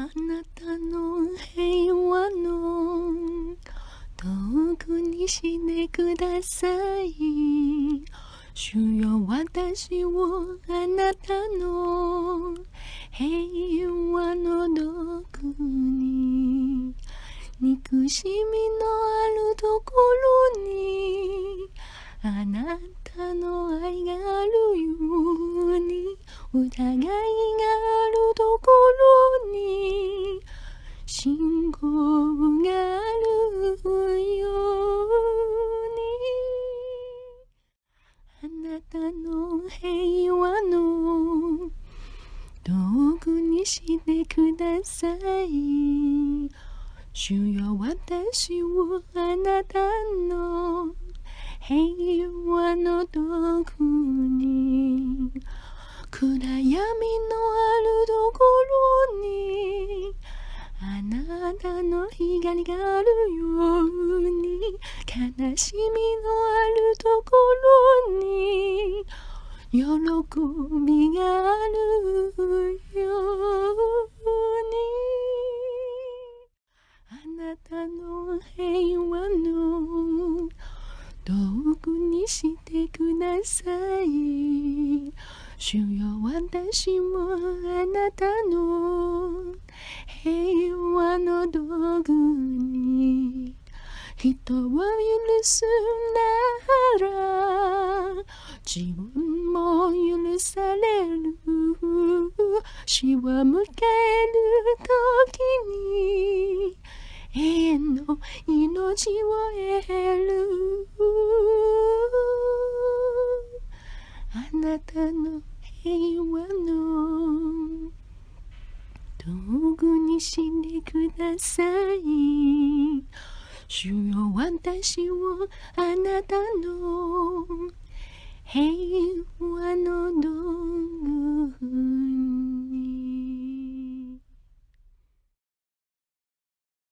あなたの平和の遠くにしてください主よ私をあなたの平和のどこに憎しみのあるところにあなたの愛があるように疑いがあるところに信号があるようにあなたの平和の道具にしてください。主よ私をあなたの平和の道具に暗闇の光があるように悲しみのあるところに喜びがあるようにあなたの平和の道具にしてください。主よ私もあなたの平和の道具に人を許すなら自分も許される。死を迎える時に永遠の命を得るあなたの平和の道具にしてください。主よ私をあなたの平和の道具